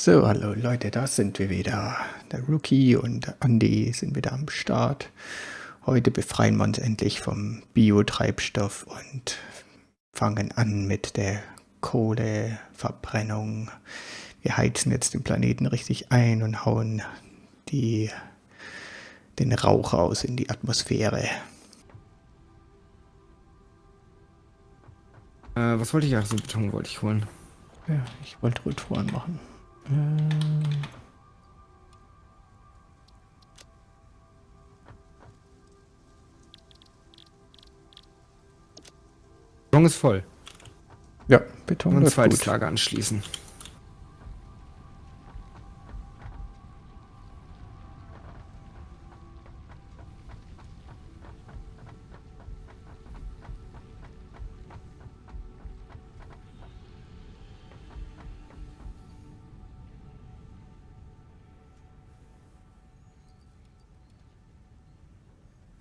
So, hallo Leute, da sind wir wieder. Der Rookie und der Andy sind wieder am Start. Heute befreien wir uns endlich vom Biotreibstoff und fangen an mit der Kohleverbrennung. Wir heizen jetzt den Planeten richtig ein und hauen die, den Rauch aus in die Atmosphäre. Äh, was wollte ich? Ach, so Beton wollte ich holen. Ja, ich wollte Rotoren machen. Äh, Beton ist voll. ja, Beton Und ein zweites gut. Lager anschließen.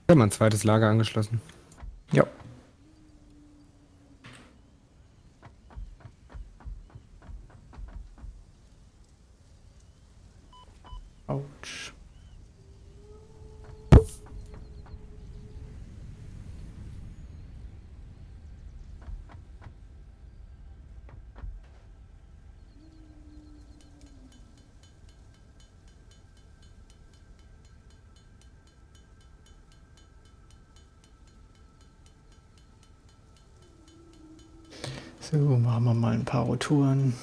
Ich habe mal ein zweites Lager angeschlossen. Ja. Autsch. So, machen wir mal ein paar Rotoren.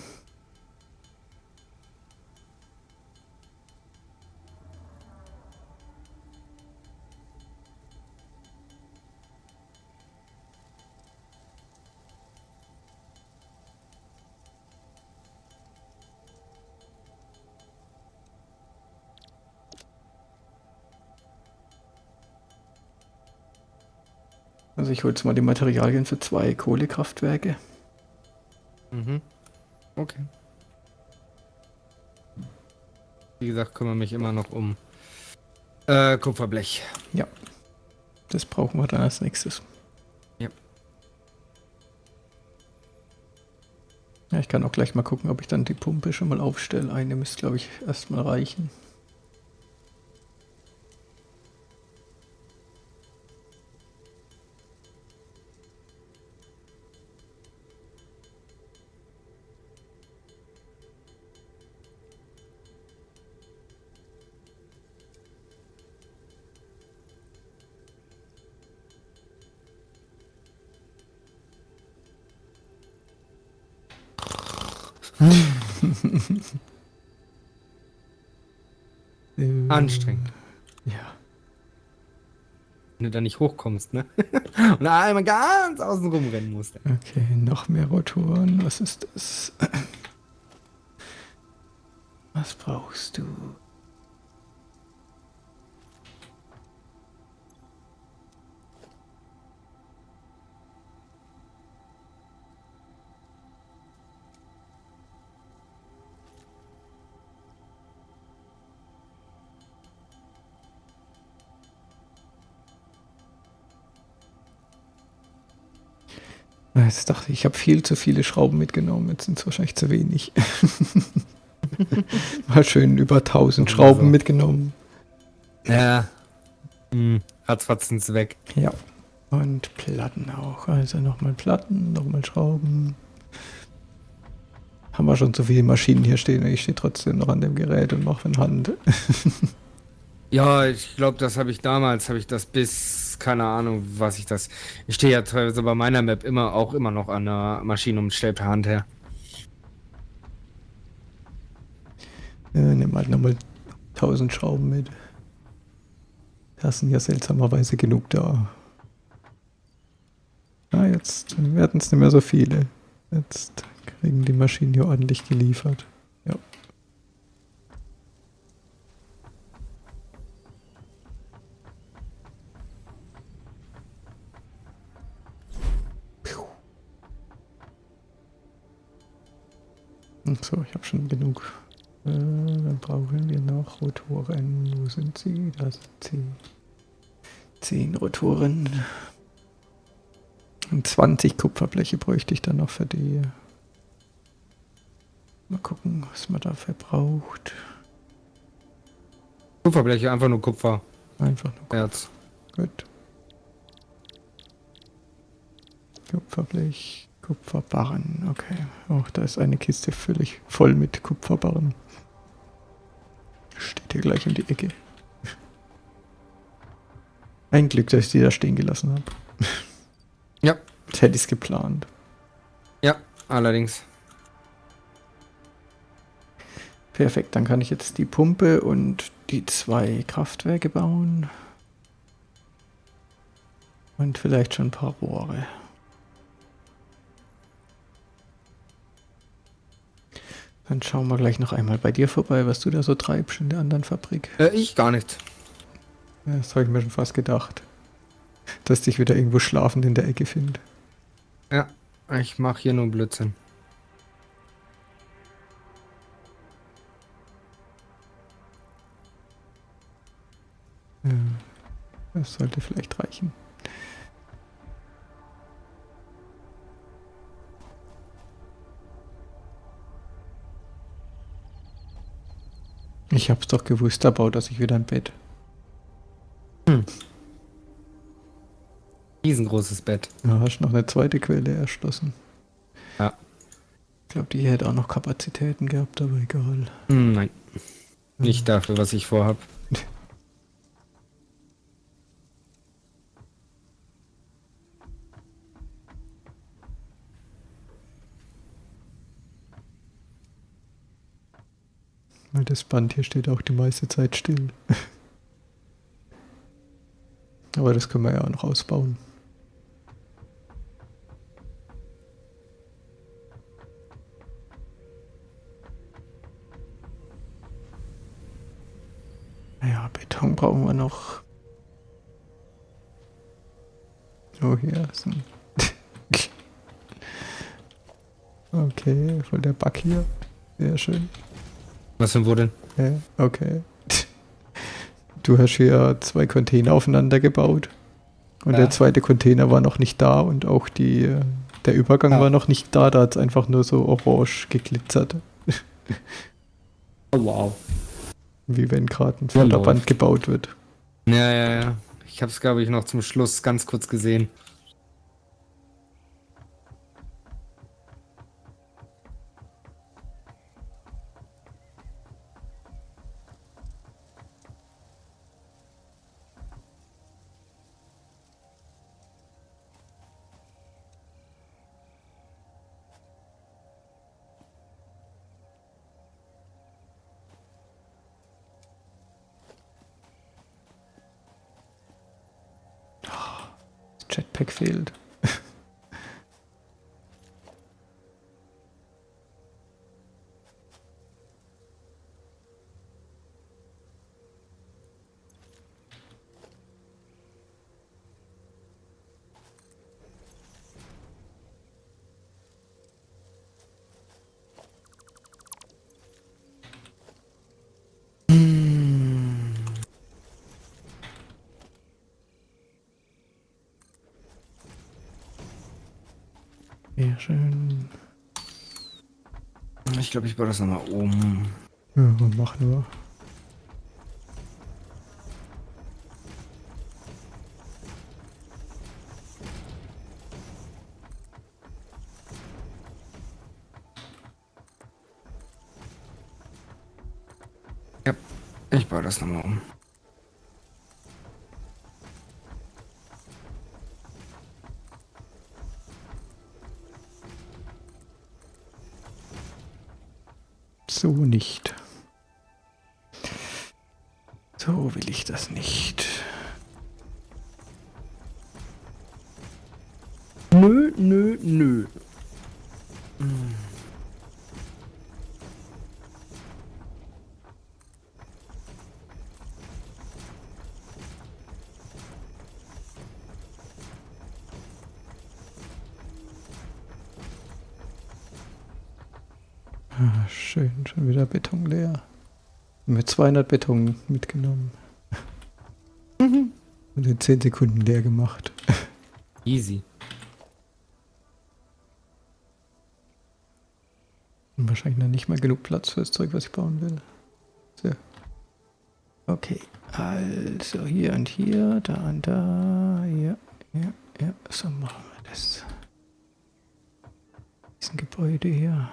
Also ich hole jetzt mal die Materialien für zwei Kohlekraftwerke. Okay. Wie gesagt, kümmere mich immer noch um äh, Kupferblech. Ja. Das brauchen wir dann als nächstes. Ja. Ja, ich kann auch gleich mal gucken, ob ich dann die Pumpe schon mal aufstelle. Eine müsste, glaube ich, erstmal reichen. Anstrengend. Ja. Wenn du da nicht hochkommst, ne? Und einmal ganz außen rum rennen musst. Okay, noch mehr Rotoren. Was ist das? Was brauchst du? Jetzt dachte ich, ich habe viel zu viele Schrauben mitgenommen. Jetzt sind es wahrscheinlich zu wenig. Mal schön über 1000 Ja, Schrauben so. mitgenommen. Ja. Hm. Ratzfatz weg. Ja. Und Platten auch. Also nochmal Platten, nochmal Schrauben. Haben wir schon so viele Maschinen hier stehen. Ich stehe trotzdem noch an dem Gerät und mache in Hand. Ja, ich glaube, das habe ich damals, habe ich das bis, keine Ahnung, was ich das. Ich stehe ja teilweise bei meiner Map immer auch immer noch an der Maschine und stelle per Hand her. Äh, nimm halt nochmal 1000 Schrauben mit. Da sind ja seltsamerweise genug da. Ah, jetzt werden es nicht mehr so viele. Jetzt kriegen die Maschinen hier ordentlich geliefert. So, ich habe schon genug. Äh, dann brauchen wir noch Rotoren. Wo sind sie? Da sind sie. Zehn Rotoren. Und 20 Kupferbleche bräuchte ich dann noch für die Mal gucken, was man dafür braucht. Kupferbleche, einfach nur Kupfer. Einfach nur Erz. gut. Kupferblech, Kupferbarren. Okay. Oh, da ist eine Kiste völlig voll mit Kupferbarren. Steht hier gleich um die Ecke. Ein Glück, dass ich die da stehen gelassen habe. Ja. Das hätte ich es geplant. Ja, allerdings. Perfekt, dann kann ich jetzt die Pumpe und die zwei Kraftwerke bauen. Und vielleicht schon ein paar Rohre. Dann schauen wir gleich noch einmal bei dir vorbei, was du da so treibst in der anderen Fabrik. Äh, ich gar nicht. Ja, das habe ich mir schon fast gedacht. Dass dich wieder irgendwo schlafend in der Ecke finde. Ja, ich mache hier nur Blödsinn. Ja, das sollte vielleicht reichen. Ich hab's doch gewusst, da baut er sich wieder ein Bett. Riesengroßes Bett. Ja, hast noch eine zweite Quelle erschlossen. Ja. Ich glaube, die hätte auch noch Kapazitäten gehabt, aber egal. Hm, nein. Nicht dafür, was ich vorhab. das Band hier steht auch die meiste Zeit still. aber das können wir ja auch noch ausbauen. Ja, Beton brauchen wir noch. Oh, hier ist ein. okay, voll der Bug hier. Sehr schön. Was denn wo denn? Ja, okay. Du hast hier zwei Container aufeinander gebaut. Und Ja. der zweite Container war noch nicht da und auch die, der Übergang Ja. war noch nicht da. Da hat es einfach nur so orange geglitzert. Oh, wow. Wie wenn gerade ein Förderband gebaut wird. Ja, ja, ja. Ich hab's, glaube ich, noch zum Schluss ganz kurz gesehen. Das Jetpack Sehr schön. Ich glaube, ich baue das nochmal um. Ja, mach nur. Ja, ich baue das nochmal um. So nicht. So will ich das nicht. Nö, nö, nö. Ah, schön, schon wieder Beton leer. Mit 200 Beton mitgenommen. Und in 10 Sekunden leer gemacht. Easy. Und wahrscheinlich noch nicht mal genug Platz für das Zeug, was ich bauen will. So. Okay, also hier und hier, da und da, ja, ja, ja, so machen wir das. Diesen Gebäude hier.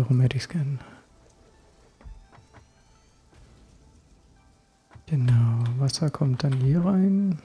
Warum hätte ich es gern? Genau, Wasser kommt dann hier rein.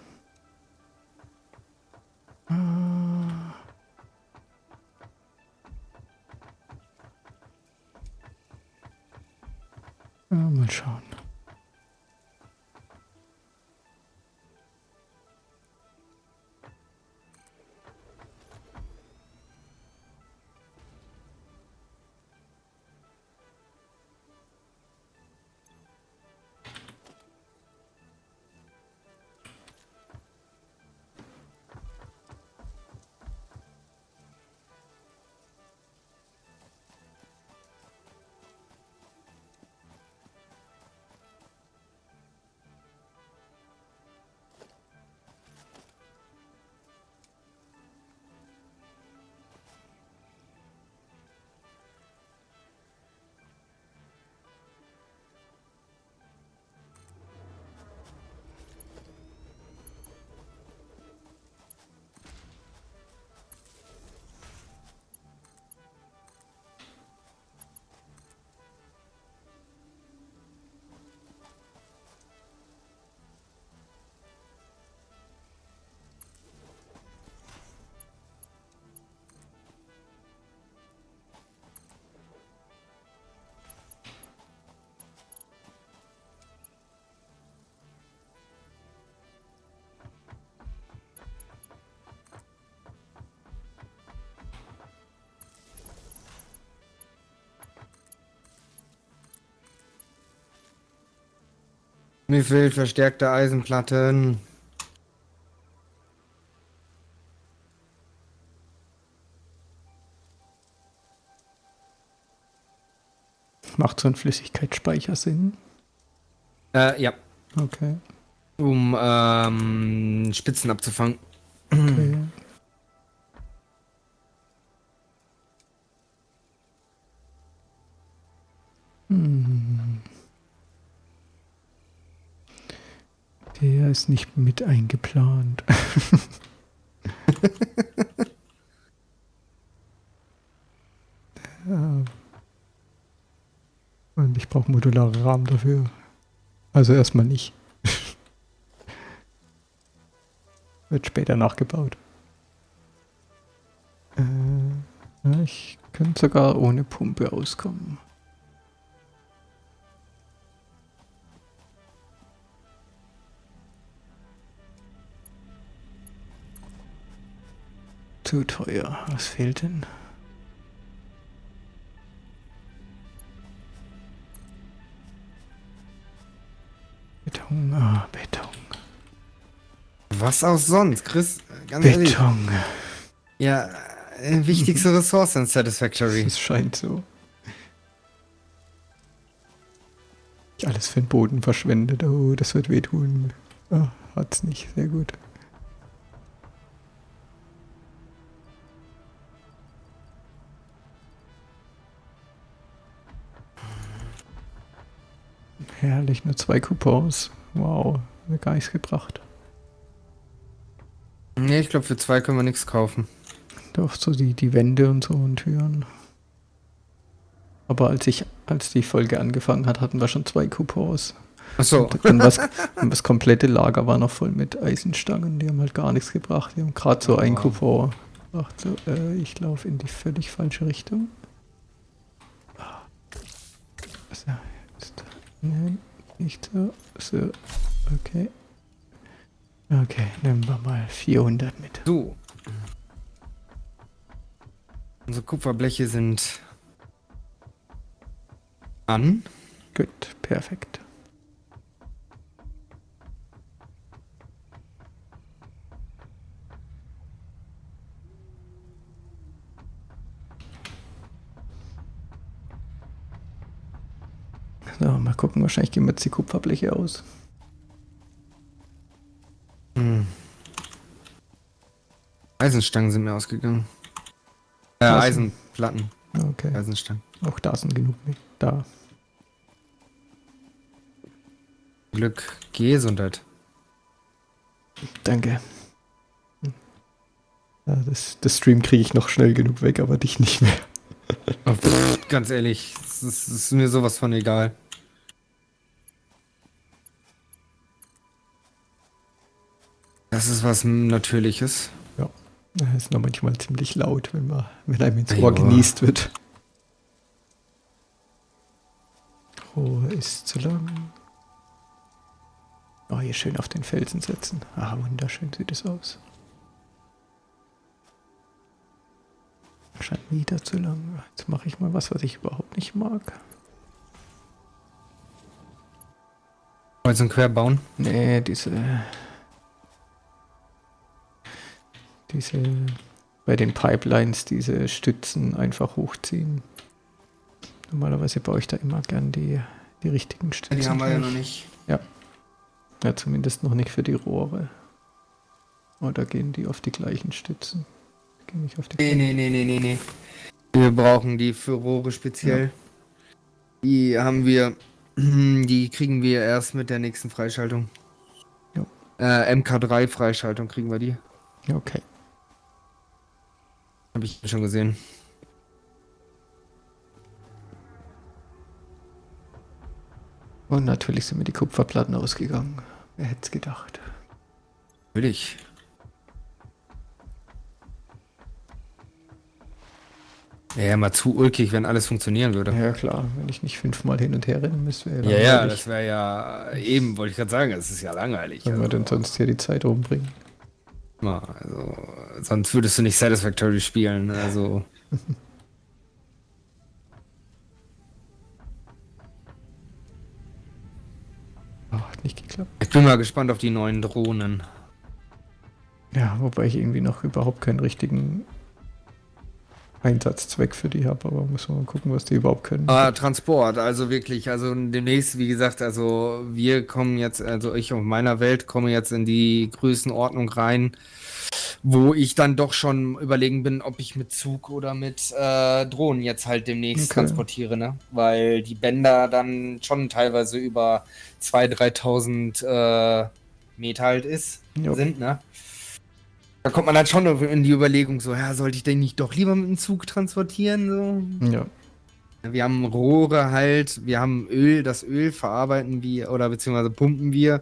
Mir fehlt verstärkte Eisenplatten. Macht so ein Flüssigkeitsspeicher Sinn? Äh, ja. Okay. Um ähm, Spitzen abzufangen. okay. Ist nicht mit eingeplant. ja. Und ich brauche modulare Rahmen dafür. Also erstmal nicht. Wird später nachgebaut. Äh, ich könnte sogar ohne Pumpe auskommen. Zu teuer. Was fehlt denn? Beton, ah, Beton. Was auch sonst, Chris? Ganz ehrlich. Beton. Ja, äh, wichtigste Ressource in Satisfactory. Es scheint so. Ich alles für den Boden verschwendet. Oh, das wird wehtun. Ah, hat's nicht. Sehr gut. Herrlich, nur zwei Coupons. Wow, mir gar nichts gebracht. Nee, ich glaube, für zwei können wir nichts kaufen. Doch so die, die Wände und so und Türen. Aber als ich, als die Folge angefangen hat, hatten wir schon zwei Coupons. Achso. Und, und, das komplette Lager war noch voll mit Eisenstangen, die haben halt gar nichts gebracht. Die haben gerade so Oh, ein. Coupon. Ach so, äh, ich laufe in die völlig falsche Richtung. So, jetzt. Nein, nicht so. So, okay. Okay, nehmen wir mal 400 mit. So. Unsere Kupferbleche sind an. Gut, perfekt. gucken. Wahrscheinlich gehen wir jetzt die Kupferbleche aus. Hm. Eisenstangen sind mir ausgegangen. Äh, Eisenplatten. Ah, okay. Eisenstangen. Auch da sind genug mit. Da. Glück. Gesundheit. Danke. Ja, das, das, Stream kriege ich noch schnell genug weg, aber dich nicht mehr. Oh, pff, ganz ehrlich, es ist, ist mir sowas von egal. Das ist was Natürliches. Ja. Das ist noch manchmal ziemlich laut, wenn man, wenn einem ins. Ohr genießt wird. Rohr ist zu lang. Oh, hier schön auf den Felsen setzen. Ah, wunderschön sieht es aus. Scheint wieder zu lang. Jetzt mache ich mal was, was ich überhaupt nicht mag. Kreuz und quer bauen. Nee, diese. Diese. Bei den Pipelines diese Stützen einfach hochziehen. Normalerweise baue ich da immer gern die, die richtigen Stützen. Die haben wir ja noch nicht. Ja, zumindest noch nicht für die Rohre. Oder gehen die auf die gleichen Stützen? Gehen nicht auf die Nee, nee, nee, nee, nee, nee. Wir brauchen die für Rohre speziell. Die haben wir, die kriegen wir erst mit der nächsten Freischaltung. Ja. Äh, MK3 Freischaltung kriegen wir die. Ja, okay. Habe ich schon gesehen. Und natürlich sind mir die Kupferplatten ausgegangen. Wer hätte es gedacht? Natürlich. Ja, mal zu ulkig, wenn alles funktionieren würde. Ja, klar. Wenn ich nicht fünfmal hin und her rennen müsste, wäre Ja, ja, das wäre ja eben, wollte ich gerade sagen, das ist ja langweilig. Wenn wir denn sonst hier die Zeit rumbringen. Also, sonst würdest du nicht Satisfactory spielen. Also, Oh, hat nicht geklappt. ich bin mal gespannt auf die neuen Drohnen. Ja, wobei ich irgendwie noch überhaupt keinen richtigen Einsatzzweck für die habe, aber muss man mal gucken, was die überhaupt können. Ah, Transport, also wirklich, also demnächst, wie gesagt, also wir kommen jetzt, also ich auf meiner Welt komme jetzt in die Größenordnung rein, wo ich dann doch schon überlegen bin, ob ich mit Zug oder mit äh, Drohnen jetzt halt demnächst Okay. transportiere, ne? Weil die Bänder dann schon teilweise über 2.000, 3.000 äh, Meter halt ist, Ja. sind, ne? Da kommt man dann schon in die Überlegung so, ja, sollte ich den nicht doch lieber mit dem Zug transportieren, so? Ja, Wir haben Rohre halt, wir haben Öl, das Öl verarbeiten wir oder beziehungsweise pumpen wir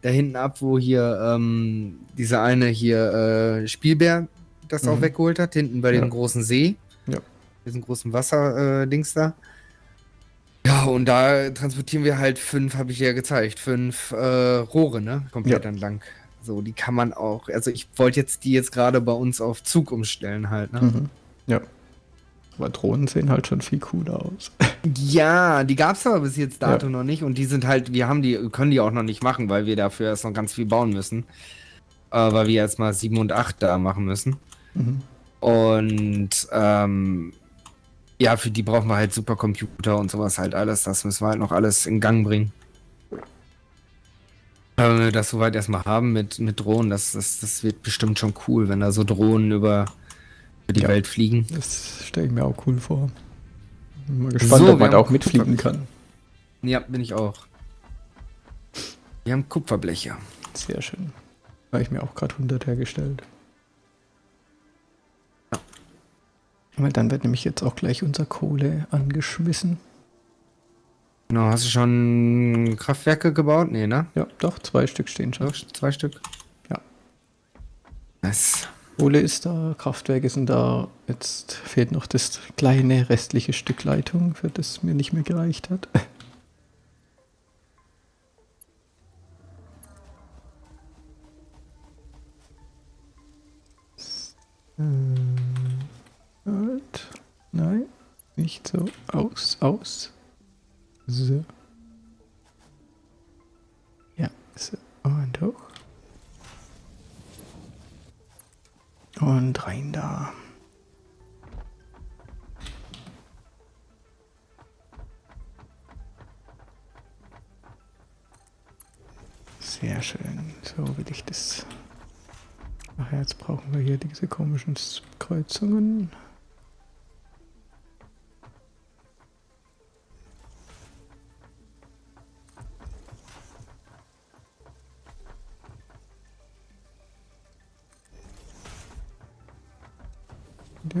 da hinten ab, wo hier ähm, dieser eine hier äh, Spielbär das auch Mhm. weggeholt hat, hinten bei Ja. dem großen See. Ja. Diesen großen Wasser-Dings äh, da. Ja, und da transportieren wir halt fünf, habe ich dir ja gezeigt, fünf äh, Rohre, ne? Komplett Ja. entlang. So, die kann man auch, also ich wollte jetzt die jetzt gerade bei uns auf Zug umstellen halt, ne? mhm. ja. Aber Drohnen sehen halt schon viel cooler aus. Ja, die gab's aber bis jetzt dato noch nicht und die sind halt, wir haben die, können die auch noch nicht machen, weil wir dafür erst noch ganz viel bauen müssen. Äh, weil wir jetzt mal 7 und 8 da machen müssen. Mhm. Und ähm, ja, für die brauchen wir halt Supercomputer und sowas halt alles. Das müssen wir halt noch alles in Gang bringen. Aber Wenn wir das soweit erstmal haben mit, mit Drohnen, das, das, das wird bestimmt schon cool, wenn da so Drohnen über, über die Ja. Welt fliegen. Das stelle ich mir auch cool vor. Bin mal gespannt, So, ob man da auch mitfliegen kann. Ja, bin ich auch. Wir haben Kupferbleche. Sehr schön. Habe ich mir auch gerade 100 hergestellt. Weil dann wird nämlich jetzt auch gleich unser Kohle angeschmissen. Genau, hast du schon Kraftwerke gebaut? Nee, ne? Ja, doch, zwei Stück stehen schon. Doch, zwei Stück? Ja. Nice. Kohle ist da, Kraftwerke sind da. Jetzt fehlt noch das kleine restliche Stück Leitung, für das mir nicht mehr gereicht hat. Ähm, Halt. Nein, nicht so. Aus, aus. So. Ja, so. Und hoch. Und rein da. Sehr schön. So will ich das Ach, jetzt brauchen wir hier diese komischen Kreuzungen.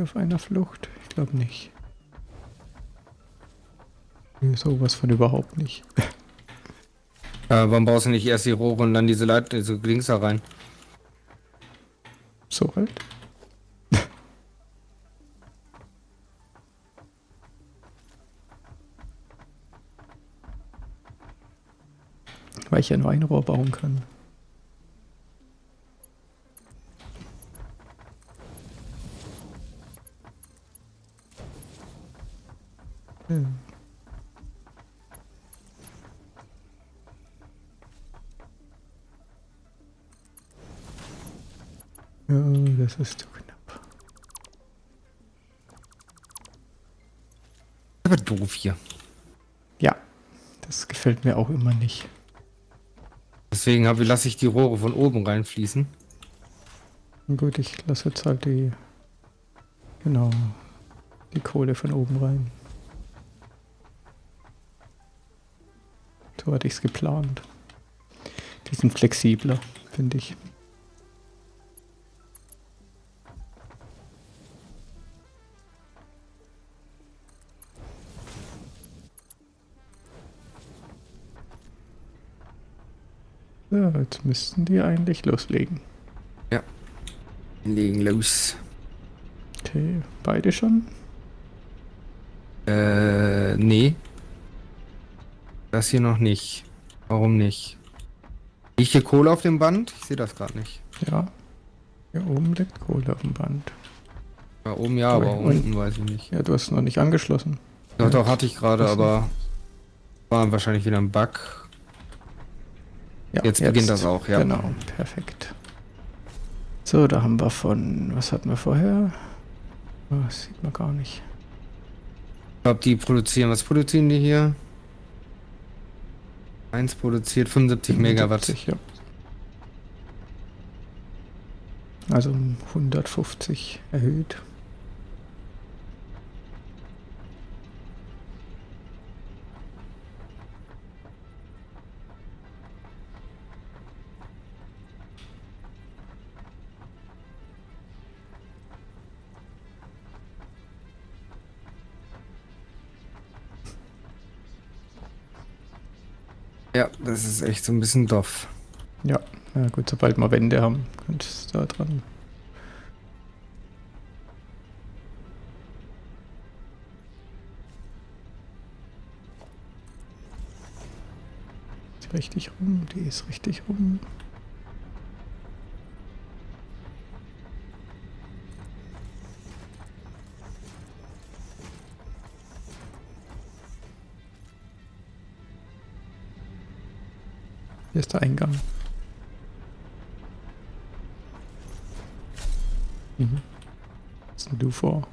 Auf einer Flucht? Ich glaube nicht. Sowas von überhaupt nicht. Äh, warum brauchst du nicht erst die Rohre und dann diese Leiter, diese Links da rein? So halt. Weil ich ja nur ein Rohr bauen kann. Hm. Ja, das ist zu knapp. Aber doof hier. Ja, das gefällt mir auch immer nicht. Deswegen lasse ich die Rohre von oben reinfließen. Gut, ich lasse jetzt halt die, genau, die Kohle von oben rein. So hatte ich es geplant. Die sind flexibler, finde ich. Ja, jetzt müssten die eigentlich loslegen. Ja. Legen los. Okay, beide schon? Äh, nee. Das hier noch nicht. Warum nicht? Liegt hier Kohle auf dem Band? Ich sehe das gerade nicht. Ja. Hier oben liegt Kohle auf dem Band. Da oben ja, aber und, unten weiß ich nicht. Ja, du hast noch nicht angeschlossen. Doch, doch, hatte ich gerade, aber war wahrscheinlich wieder ein Bug. Ja, jetzt, jetzt beginnt das auch, ja. Genau, perfekt. So, da haben wir von, was hatten wir vorher? Oh, das sieht man gar nicht. Ich glaube, die produzieren, was produzieren die hier? Eins produziert 75 Megawatt. Ja. Also 150 erhöht. Das ist echt so ein bisschen doof. Ja, ja gut, sobald wir Wände haben, könnte es da dran. Ist richtig rum, die ist richtig rum. Eingang. Mhm. Was denn du vor?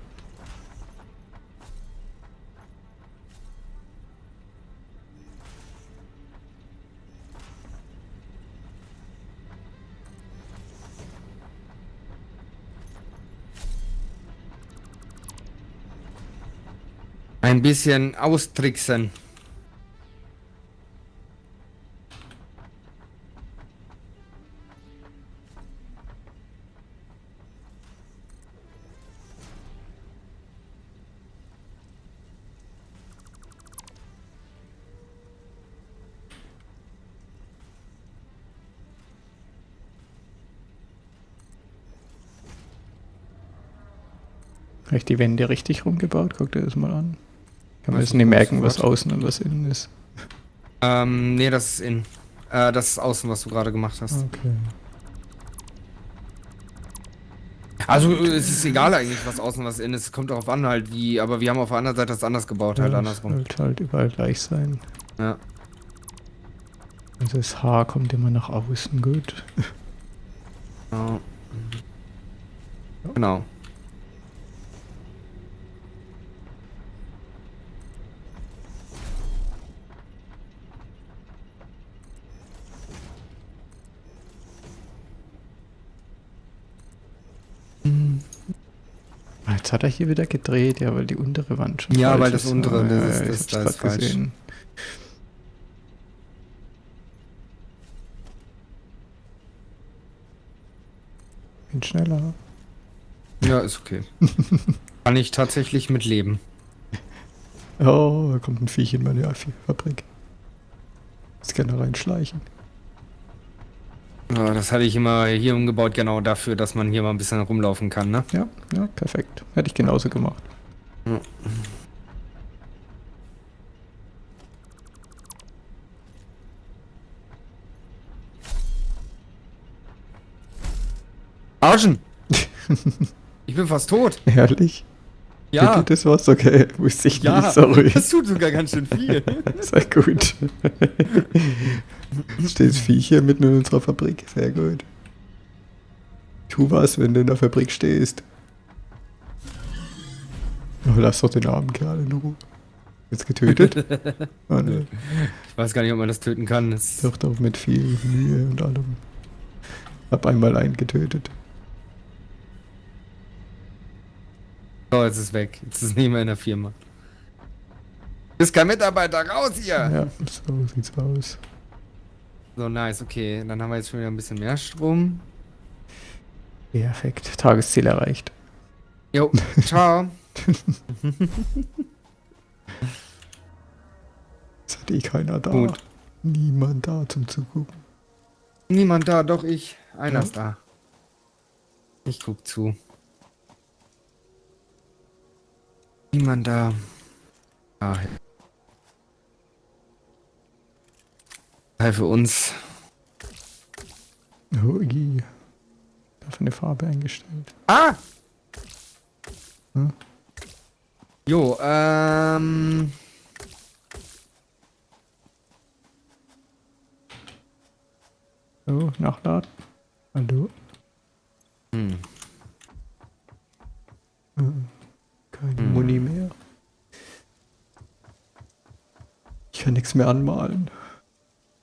Ein bisschen austricksen. Die Wände richtig rumgebaut? Guck dir das mal an. Kann man jetzt nicht merken, was außen und was innen ist. Ähm, nee, das ist innen. Äh, das ist außen, was du gerade gemacht hast. Okay. Also es ist egal eigentlich, was außen was innen ist. Es kommt darauf an halt wie, aber wir haben auf der anderen Seite das anders gebaut, halt ja, halt andersrum. Sollte halt überall gleich sein. Ja. Also das Haar kommt immer nach außen, gut. Genau. Genau. Jetzt hat er hier wieder gedreht, ja, weil die untere Wand schon Ja, weil das ist. untere, Ah, das ist- ich das- da ist falsch. gesehen. Bin schneller. Ja, ist okay. Kann ich tatsächlich mit leben. Oh, da kommt ein Viech in meine Fabrik. Jetzt kann er reinschleichen. Ja, das hatte ich immer hier umgebaut, genau dafür, dass man hier mal ein bisschen rumlaufen kann, ne? Ja, ja, perfekt. Hätte ich genauso gemacht. Arschen! ich bin fast tot. Ehrlich? Ja. Geht das was? Okay, wusste ich Ja, nicht, sorry. das tut sogar ganz schön viel. Sehr gut. Steht das Viech hier mitten in unserer Fabrik. Sehr gut. Tu was, wenn du in der Fabrik stehst. Oh, lass doch den armen Kerl in Ruhe. Jetzt getötet? Oh ne, Ich weiß gar nicht, ob man das töten kann. Das doch doch mit viel Mühe und allem. Hab einmal einen getötet. Oh, jetzt ist es weg. Jetzt ist es nicht mehr in der Firma. Ist kein Mitarbeiter, raus hier! Ja, so sieht's aus. So, nice, okay. Dann haben wir jetzt schon wieder ein bisschen mehr Strom. Perfekt. Tagesziel erreicht. Jo, ciao. Ist hat eh keiner da. Gut. Niemand da zum Zugucken. Niemand da, doch ich. Einer Ja. ist da. Ich guck zu. Niemand da. Ah. Hey, für uns. Ui. Dafür eine Farbe eingestellt. Ah! Hm? Jo, ähm. So, nachladen. Hallo. Hm. Hm. Keine Hm. Muni mehr. Ich kann nichts mehr anmalen.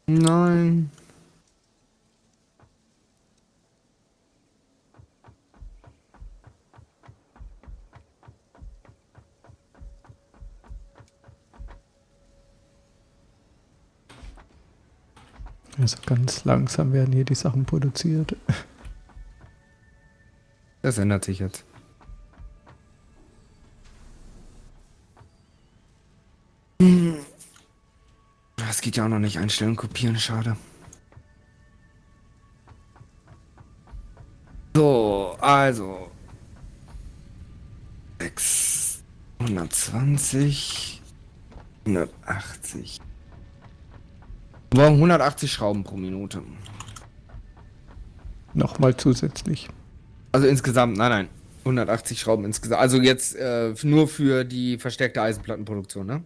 Nein. Also ganz langsam werden hier die Sachen produziert. Das ändert sich jetzt. Geht ja auch noch nicht einstellen, kopieren, schade. So, also. 620. 180. Wir brauchen 180 Schrauben pro Minute. Nochmal zusätzlich. Also insgesamt, nein, nein. 180 Schrauben insgesamt. Also jetzt äh, nur für die verstärkte Eisenplattenproduktion, ne?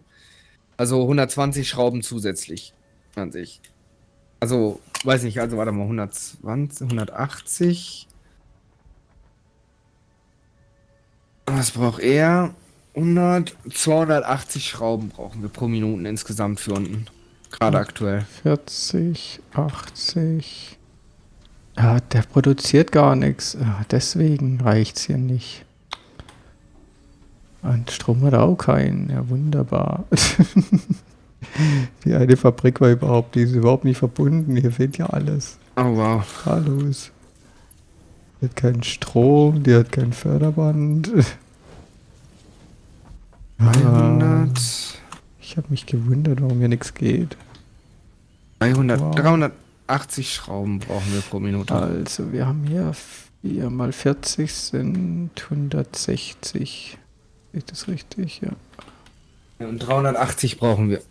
Also 120 Schrauben zusätzlich an sich. Also, weiß nicht, also warte mal, 120, 180. Was braucht er? 100, 280 Schrauben brauchen wir pro Minuten insgesamt für unten. Gerade aktuell. 40, 80. Ja, der produziert gar nichts. Ja, deswegen reicht's hier nicht. Und Strom hat er auch keinen. Ja, wunderbar. Die eine Fabrik war überhaupt, die ist überhaupt nicht verbunden. Hier fehlt ja alles. Oh wow. Hallo. Die hat keinen Strom, die hat kein Förderband. Ah, 300, ich habe mich gewundert, warum hier nichts geht. 300, Wow. 380 Schrauben brauchen wir pro Minute. Also, wir haben hier 4 mal 40 sind 160. Ist das richtig? Ja. Und 380 brauchen wir.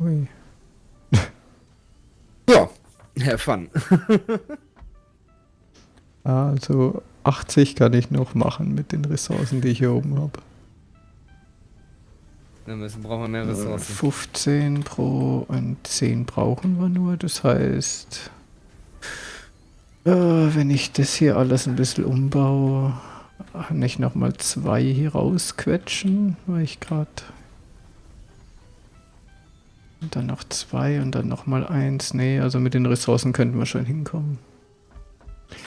Ui. Ja, Herr Fun. Also 80 kann ich noch machen mit den Ressourcen, die ich hier oben habe. Dann müssen, brauchen wir mehr Ressourcen. 15 pro und 10 brauchen wir nur. Das heißt, äh, wenn ich das hier alles ein bisschen umbaue, ich nochmal zwei hier rausquetschen, weil ich gerade. Und dann noch zwei und dann nochmal eins. Nee, also mit den Ressourcen könnten wir schon hinkommen.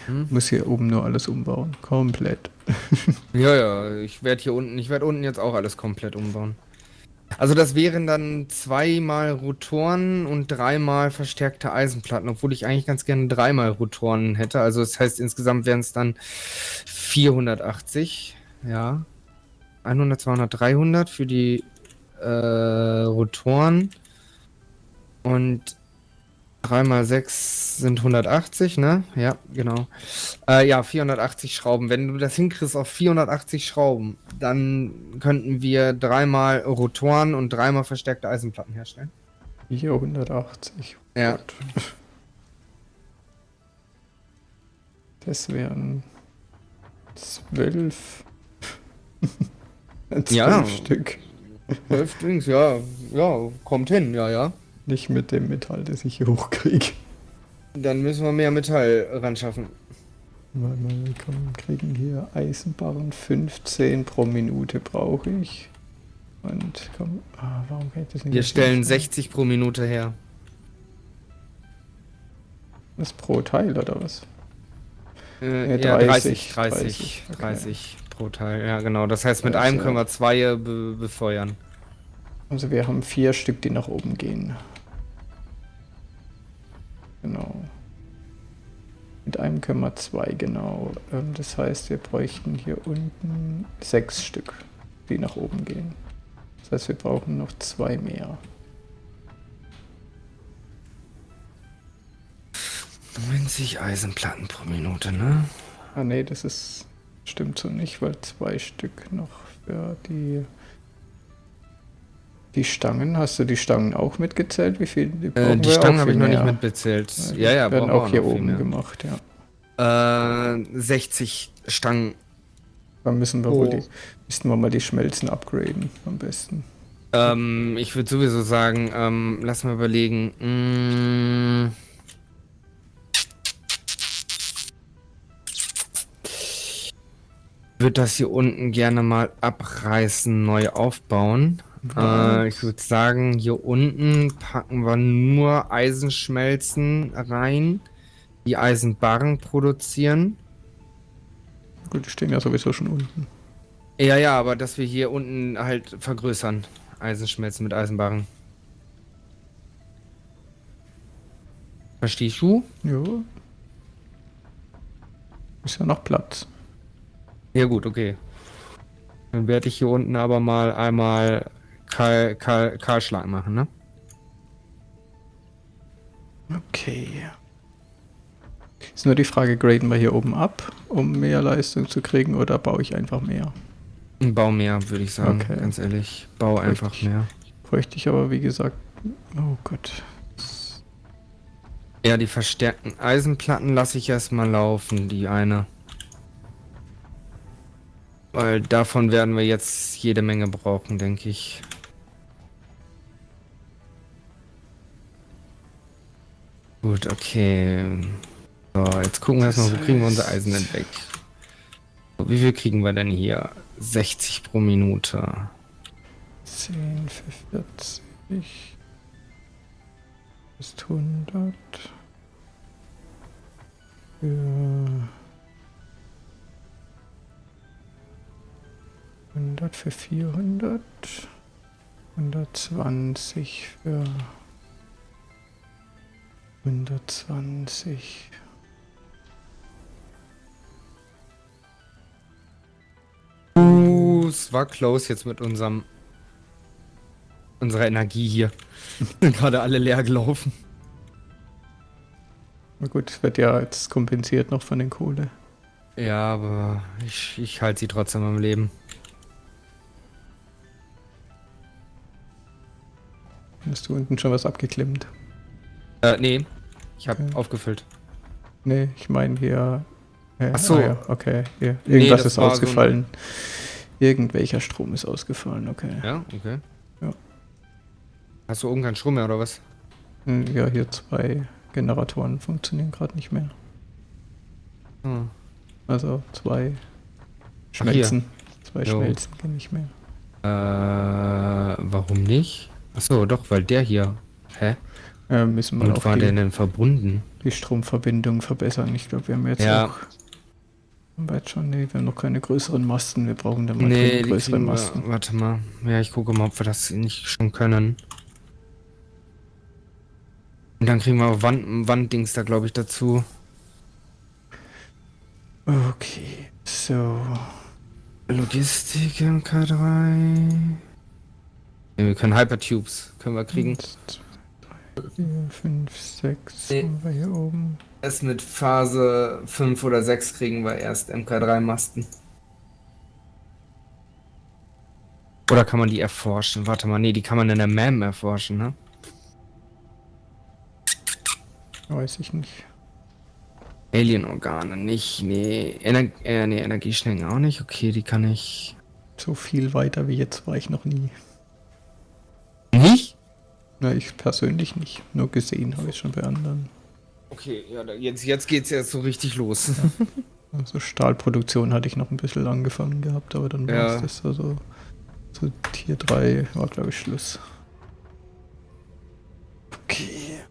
Hm? Muss hier oben nur alles umbauen. Komplett. ja, ja, ich werde hier unten, ich werde unten jetzt auch alles komplett umbauen. Also das wären dann zweimal Rotoren und dreimal verstärkte Eisenplatten, obwohl ich eigentlich ganz gerne dreimal Rotoren hätte. Also das heißt, insgesamt wären es dann 480, ja. 100, 200, 300 für die äh, Rotoren. Und 3 mal 6 sind 180, ne? Ja, genau. Äh, ja, 480 Schrauben. Wenn du das hinkriegst auf 480 Schrauben, dann könnten wir dreimal Rotoren und dreimal verstärkte Eisenplatten herstellen. Hier 180. Ja. Das wären 12. ja. Stück. 12 Dings, ja. Ja, kommt hin, ja, ja. Nicht mit dem Metall, das ich hier hochkriege. Dann müssen wir mehr Metall ran schaffen. Weil wir kriegen hier Eisenbarren 15 pro Minute brauche ich. Und komm, ah, warum geht das nicht? Wir stellen 60 pro Minute her. Was pro Teil oder was? Äh, ja, 30, 30, 30, 30, 30 okay. pro Teil, ja genau. Das heißt, mit also, einem können wir zwei be befeuern. Also wir haben vier Stück, die nach oben gehen. Genau. Mit einem können wir zwei, genau. Ähm, das heißt, wir bräuchten hier unten sechs Stück, die nach oben gehen. Das heißt, wir brauchen noch zwei mehr. 90 Eisenplatten pro Minute, ne? Ah ne, das ist stimmt so nicht, weil zwei Stück noch für die die Stangen, hast du die Stangen auch mitgezählt? Wie viel? Die, äh, die Stangen habe ich noch nicht mitbezählt. Ja, ja, werden auch hier oben gemacht, ja. Äh, 60 Stangen. Dann müssen wir oh. wohl die, müssten wir mal die Schmelzen upgraden, am besten. Ähm, ich würde sowieso sagen, ähm, lass mal überlegen. Mmh. würde das hier unten gerne mal abreißen, neu aufbauen. Äh, ich würde sagen, hier unten packen wir nur Eisenschmelzen rein, die Eisenbarren produzieren. Gut, die stehen ja sowieso schon unten. Ja, ja, aber dass wir hier unten halt vergrößern. Eisenschmelzen mit Eisenbarren. Verstehst du? Ja. Ist ja noch Platz. Ja gut, okay. Dann werde ich hier unten aber mal einmal Karl, Karl, Kahlschlag machen, ne? Okay. Ist nur die Frage, graden wir hier oben ab, um mehr Leistung zu kriegen, oder baue ich einfach mehr? Bau mehr, würde ich sagen, okay. ganz ehrlich. Bau bräuchte einfach ich, mehr. Bräuchte ich aber, wie gesagt, oh Gott. Ja, die verstärkten Eisenplatten lasse ich erstmal laufen, die eine. Weil davon werden wir jetzt jede Menge brauchen, denke ich. Gut, okay. So, jetzt gucken wir erstmal, wo kriegen wir unser Eisen denn weg? So, wie viel kriegen wir denn hier? 60 pro Minute. 10 für 40. Ist 100. Für 100 für 400. 120 für 120. Uh, es war close jetzt mit unserem unserer Energie hier. Sind gerade alle leer gelaufen. Na gut, wird ja jetzt kompensiert noch von den Kohle. Ja, aber ich, ich halte sie trotzdem am Leben. Hast du unten schon was abgeklemmt? Äh, nee. Ich habe okay. aufgefüllt. Nee, ich meine hier. Äh, Ach so. Ah, ja, okay. Hier. Irgendwas nee, ist ausgefallen. So Irgendwelcher Strom ist ausgefallen, okay. Ja, okay. Ja. Hast du oben keinen Strom mehr oder was? Hm, ja, hier zwei Generatoren funktionieren gerade nicht mehr. Hm. Also zwei Schmelzen. Ach, zwei jo. Schmelzen gehen nicht mehr. Äh, warum nicht? Achso, doch, weil der hier. Hä? Äh, müssen wir auch war der die, denn verbunden? die Stromverbindung verbessern. Ich glaube, wir haben jetzt Ja. auch. Haben wir jetzt schon, nee, wir haben noch keine größeren Masten. Wir brauchen dann mal Nee, größere wir, Masten. warte mal. Ja, ich gucke mal, ob wir das nicht schon können. Und dann kriegen wir Wand, Wanddings da, glaube ich, dazu. Okay, so. Logistik MK3. Ja, wir können Hypertubes. Können wir kriegen. 1, 2, 3, 4, 5, 6. Nee. Haben wir hier oben. Erst mit Phase 5 oder 6 kriegen wir erst MK3-Masten. Oder kann man die erforschen? Warte mal, nee, die kann man in der MAM erforschen, ne? Weiß ich nicht. Alien-Organe nicht, nee. Ener äh, nee, Energieschnecken auch nicht. Okay, die kann ich. So viel weiter wie jetzt war ich noch nie. Na, ich persönlich nicht. Nur gesehen habe ich schon bei anderen. Okay, ja, jetzt, jetzt geht's jetzt so richtig los. Also Stahlproduktion hatte ich noch ein bisschen angefangen gehabt, aber dann war Ja. es das also. So Tier 3 war glaube ich Schluss. Okay.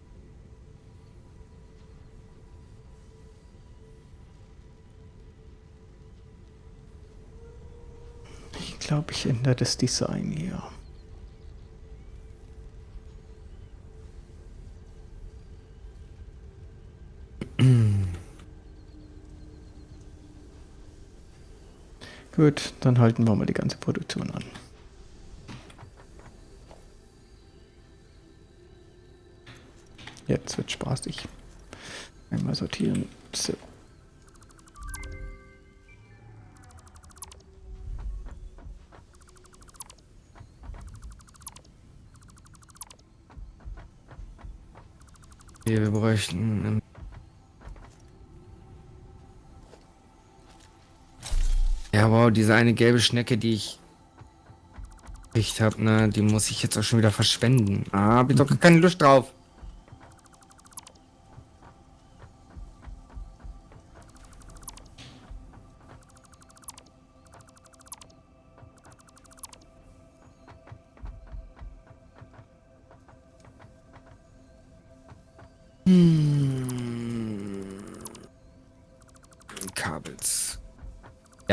Ich glaube, ich ändere das Design hier. Gut, dann halten wir mal die ganze Produktion an. Jetzt wird spaßig. Einmal sortieren. So. Wir bräuchten. Ja, wow, diese eine gelbe Schnecke, die ich gekriegt habe, ne, die muss ich jetzt auch schon wieder verschwenden. Ah, hab ich doch keine Lust drauf.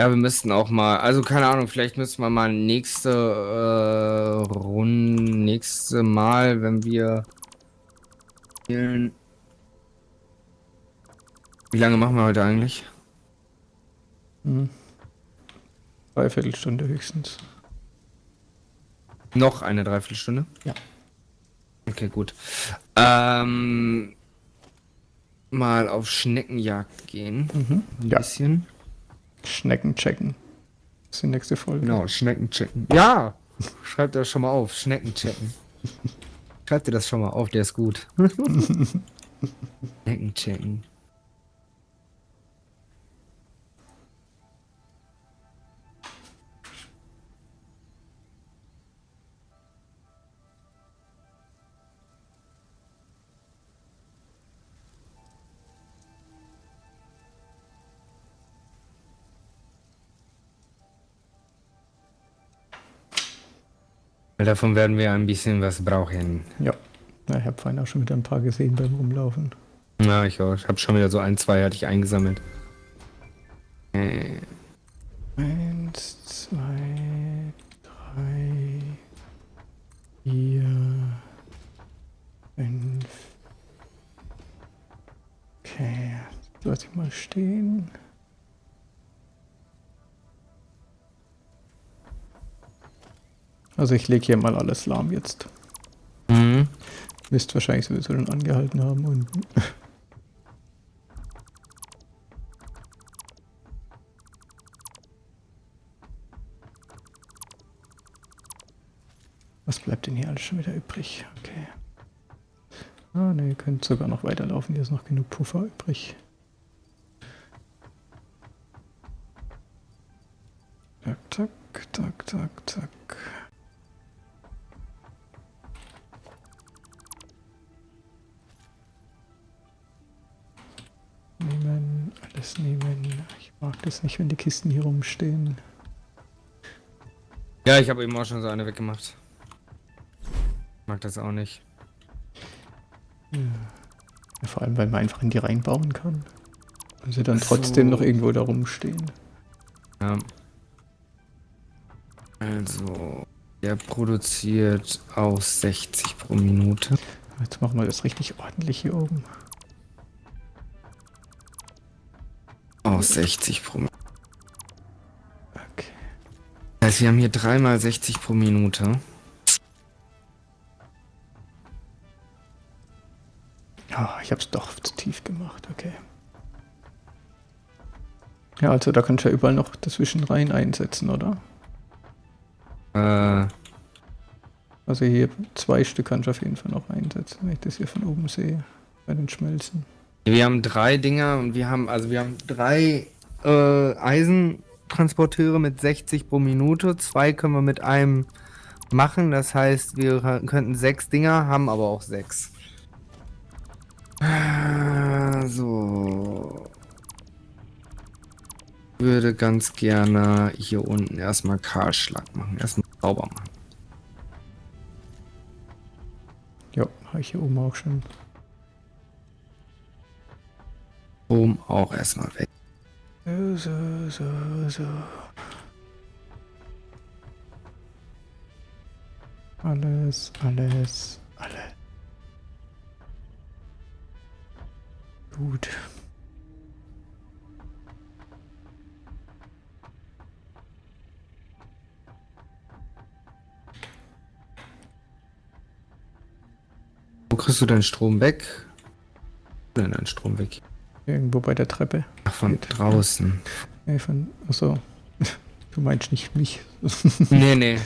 Ja, wir müssten auch mal, also keine Ahnung, vielleicht müssen wir mal nächste äh, Runde, nächste Mal, wenn wir spielen. Wie lange machen wir heute eigentlich? Hm. Dreiviertelstunde höchstens. Noch eine Dreiviertelstunde? Ja. Okay, gut. Ähm, mal auf Schneckenjagd gehen. Mhm. Ein Ja, bisschen. Schnecken checken. Das ist die nächste Folge. Genau, Schnecken checken. Ja! Schreibt das schon mal auf. Schnecken checken. Schreibt dir das schon mal auf, der ist gut. Schnecken checken. Davon werden wir ein bisschen was brauchen. Ja. Na, ich habe vorhin auch schon wieder ein paar gesehen beim Rumlaufen. Ja, ich auch. Ich habe schon wieder so ein, zwei hatte ich eingesammelt. Äh, Eins, zwei, drei, vier, fünf. Okay, lass ich mal stehen. Also ich lege hier mal alles lahm jetzt. mhm. Müsst wahrscheinlich sowieso schon angehalten haben unten. Was bleibt denn hier alles schon wieder übrig? Okay. Ah ne, ihr könnt sogar noch weiterlaufen, hier ist noch genug Puffer übrig. Zack, zack, zack, zack, alles nehmen. Ich mag das nicht, wenn die Kisten hier rumstehen. Ja, ich habe eben auch schon so eine weggemacht. Mag das auch nicht. Ja, vor allem, weil man einfach in die reinbauen kann. Und sie dann trotzdem So. noch irgendwo da rumstehen. Ja. Also, der produziert auch 60 pro Minute. Jetzt machen wir das richtig ordentlich hier oben. Auch 60 pro Minute. Okay. Das heißt, wir haben hier dreimal 60 pro Minute. Ah, ich habe es doch zu tief gemacht, okay. Ja, also da kannst du ja überall noch dazwischen rein einsetzen, oder? Äh, Also hier zwei Stück kannst du auf jeden Fall noch einsetzen, wenn ich das hier von oben sehe. Bei den Schmelzen. Wir haben drei Dinger und wir haben, also wir haben drei äh, Eisentransporteure mit 60 pro Minute. Zwei können wir mit einem machen. Das heißt, wir könnten sechs Dinger, haben aber auch sechs. Ah, So. Würde ganz gerne hier unten erstmal Kahlschlag machen. Erstmal sauber machen. Ja, habe ich hier oben auch schon. Strom auch erstmal weg. So, so, so, so. Alles, alles, alles. Gut. Wo kriegst du deinen Strom weg? Denn deinen Strom weg? Irgendwo bei der Treppe. Ach, von Geht. draußen. Nee, von. Achso. Du meinst nicht mich. nee, nee.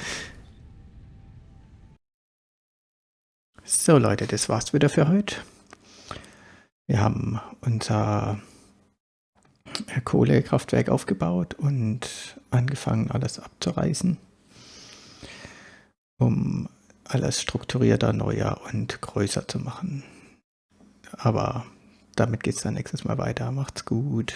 So Leute, das war's wieder für heute. Wir haben unser Kohlekraftwerk aufgebaut und angefangen alles abzureißen, um alles strukturierter, neuer und größer zu machen. Aber damit geht's dann nächstes Mal weiter. Macht's gut.